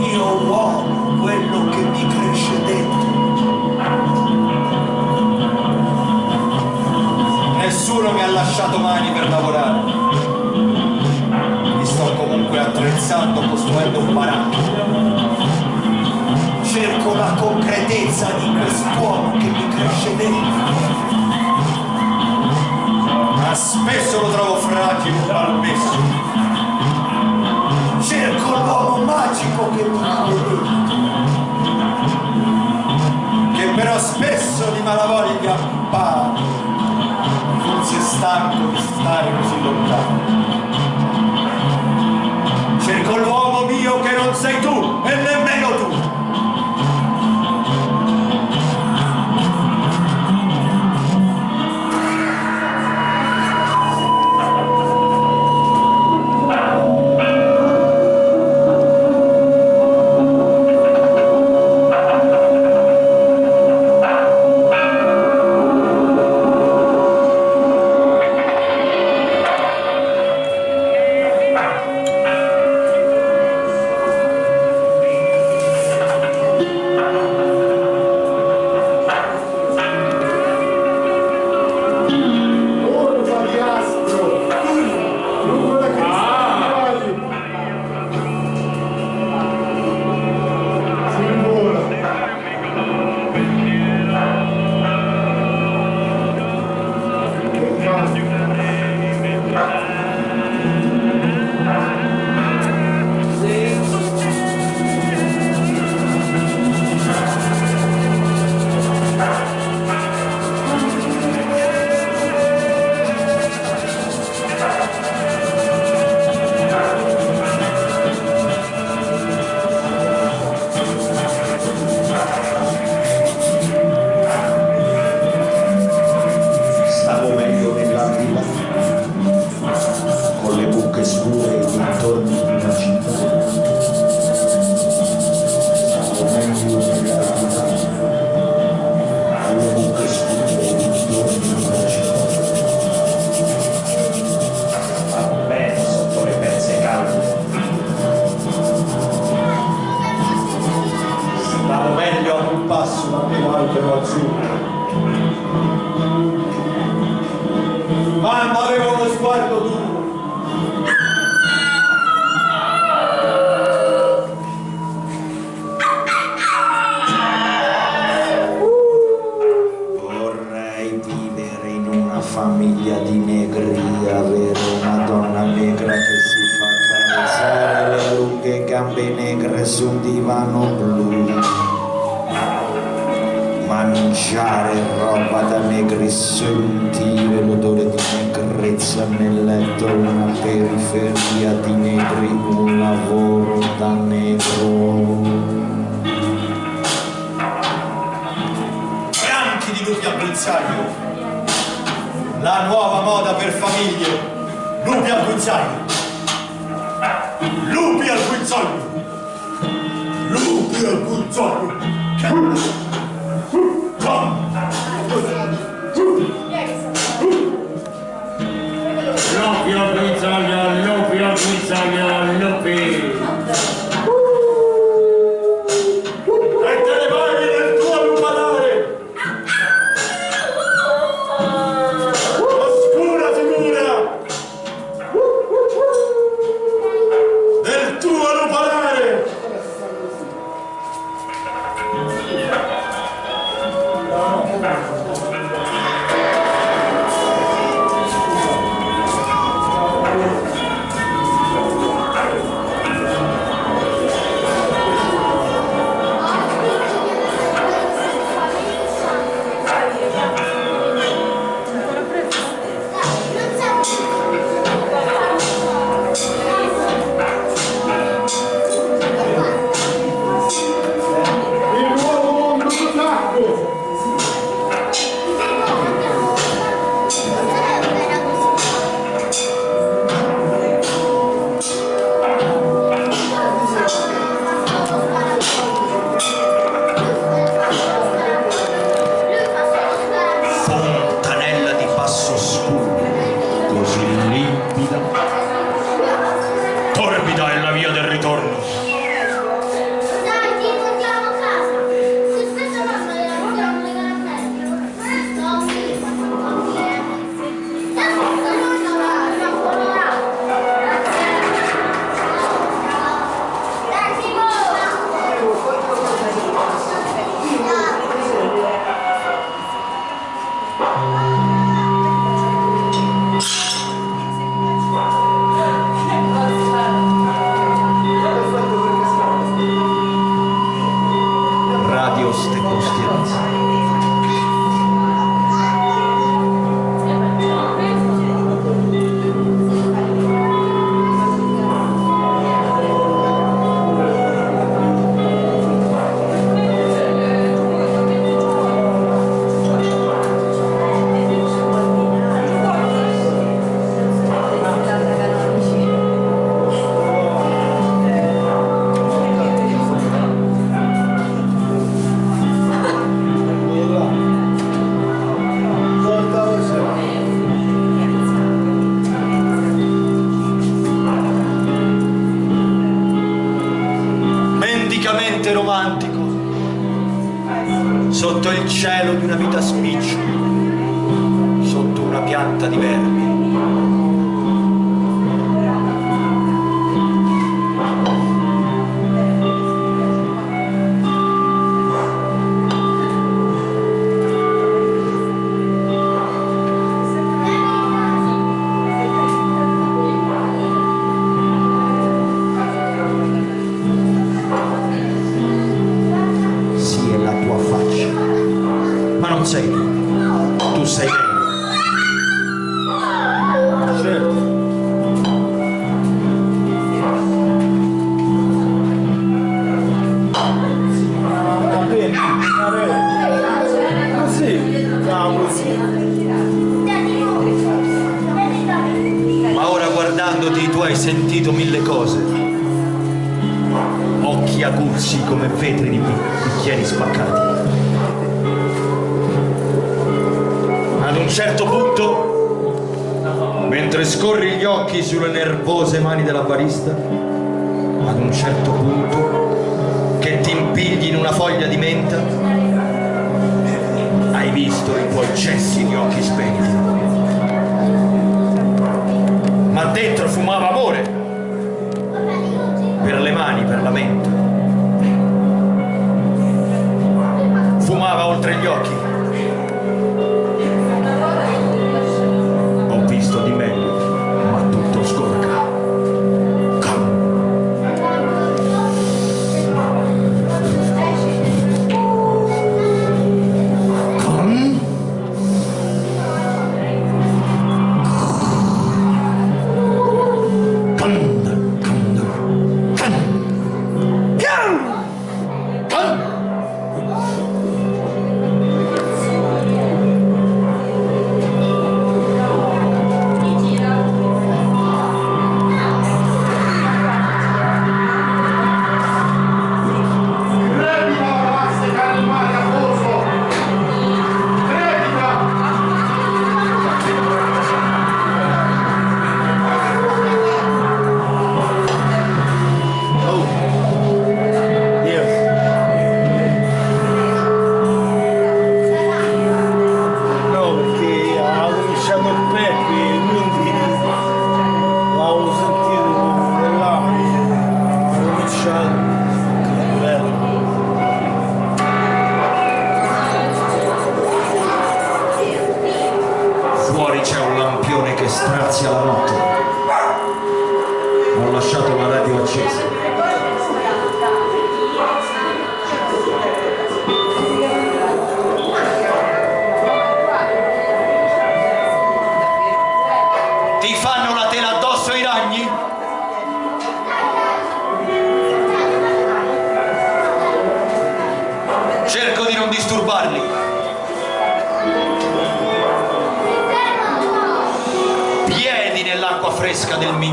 mio uomo, quello che mi cresce dentro. Nessuno mi ha lasciato mani per lavorare. Mi sto comunque attrezzando, costruendo un baracco. Cerco la concretezza di quest'uomo che mi cresce dentro. Ma spesso lo trovo fragile, malmesso. Cerco l'uomo magico che mi. Che però spesso di malavoglia appare. Forse è stanco di stare così lontano. Famiglia di negri, avere una donna negra che si fa carezzare le lunghe gambe negre su un divano blu. Mangiare roba da negri, sentire l'odore di negrezza nel letto, una periferia di negri, un lavoro da negro. Fianchi di lupi al guinzaglio. La nuova moda per famiglie. Lupi al. Tu hai sentito mille cose. Occhi aguzzi come vetri di bicchieri spaccati. Ad un certo punto mentre scorri gli occhi sulle nervose mani della barista ad un certo punto che ti impigli in una foglia di menta hai visto i tuoi cessi di occhi spenti dentro fumava amore, per le mani, per la mente. Fumava oltre gli occhi.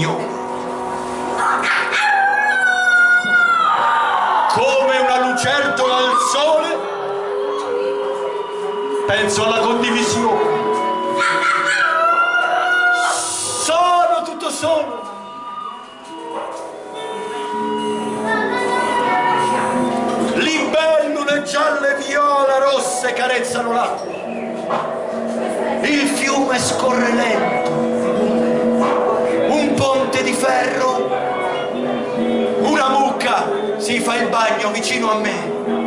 Mignone. Come una lucertola al sole, penso alla condivisione. Sono tutto solo. Libellule gialle, viola, rosse carezzano l'acqua. Il fiume scorre lento, il bagno vicino a me.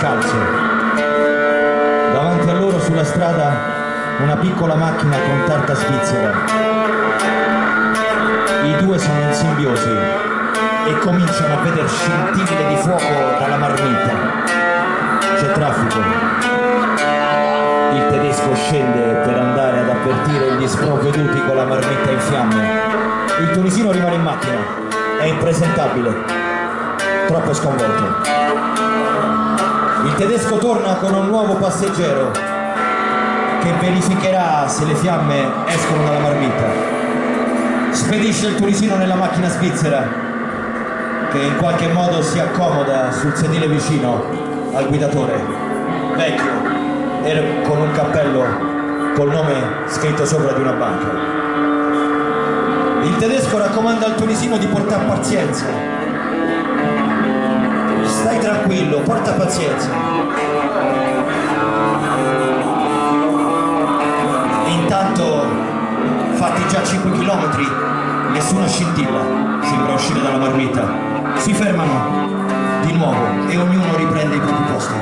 Scalzo. Davanti a loro sulla strada una piccola macchina con targa svizzera. I due sono in simbiosi e cominciano a vedere scintille di fuoco dalla marmita. C'è traffico. Il tedesco scende per andare ad avvertire gli sprovveduti con la marmitta in fiamme. Il tunisino rimane in macchina. È impresentabile. Troppo sconvolto. Tedesco torna con un nuovo passeggero che verificherà se le fiamme escono dalla marmitta. Spedisce il tunisino nella macchina svizzera che in qualche modo si accomoda sul sedile vicino al guidatore. Vecchio, e con un cappello col nome scritto sopra di una banca. Il tedesco raccomanda al tunisino di portare pazienza. Stai tranquillo, porta pazienza. Intanto, fatti già 5 km, nessuna scintilla sembra uscire dalla marmita. Si fermano di nuovo e ognuno riprende i propri posti.